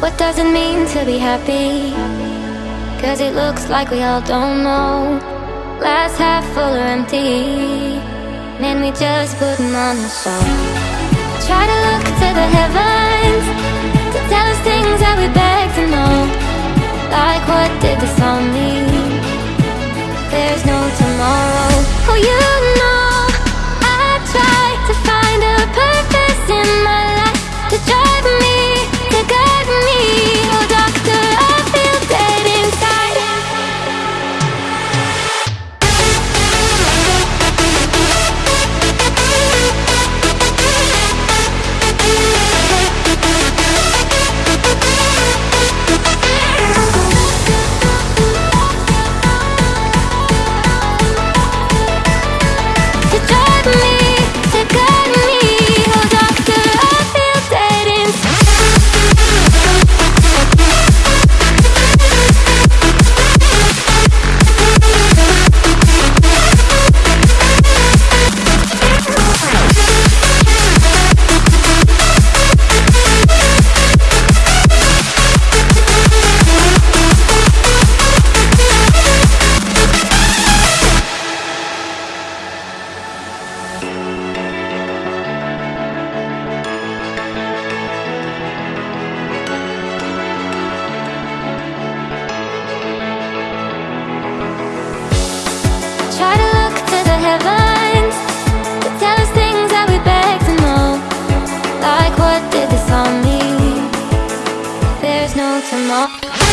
What does it mean to be happy? Cause it looks like we all don't know. Glass half full or empty. Man, we just putting on a show. Try to look to the heavens to tell us things that we beg to know. Like what did this all mean? There's no tomorrow.